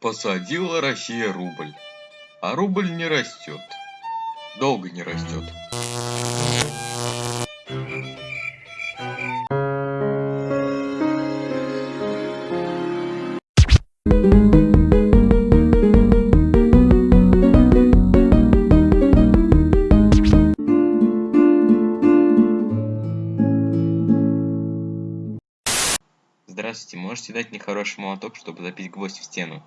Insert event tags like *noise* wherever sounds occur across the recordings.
Посадила Россия рубль, а рубль не растет. Долго не растет. Здравствуйте, можете дать мне хороший молоток, чтобы забить гвоздь в стену?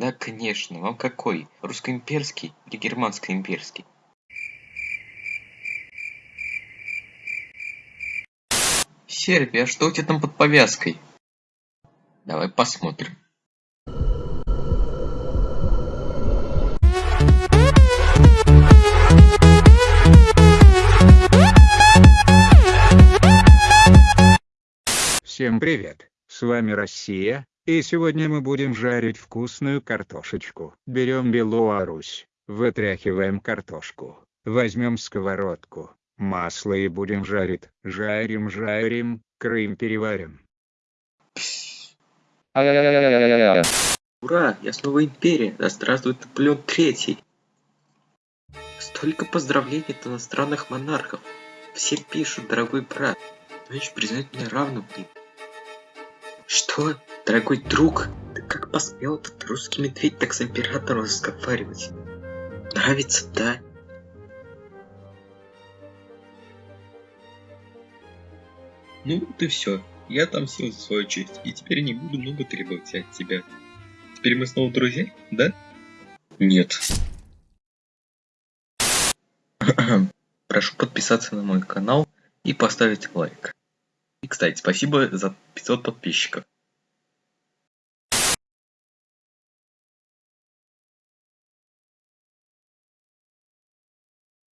Да, конечно, вам какой? Русско-имперский или германско-имперский? Сербия, а что у тебя там под повязкой? Давай посмотрим. Всем привет, с вами Россия, и сегодня мы будем жарить вкусную картошечку. Берем Белорусь, вытряхиваем картошку, возьмем сковородку, масло и будем жарить. Жарим, жарим, Крым переварим. Ура, я снова империя, да здравствует Наполеон Третий. Столько поздравлений от иностранных монархов. Все пишут, дорогой брат, значит признать меня равным им. Что, дорогой друг, ты как посмел этот русский медведь так с императором разговаривать? Нравится, да? Ну вот и все. Я отомстил за свою честь, и теперь не буду много требовать от тебя. Теперь мы снова друзья, да? Нет. *clears throat* Прошу подписаться на мой канал и поставить лайк. И, кстати, спасибо за 500 подписчиков.